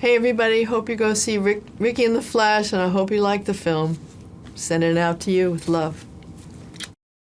Hey, everybody. Hope you go see Rick, Ricky in the Flash, and I hope you like the film. Sending it out to you with love.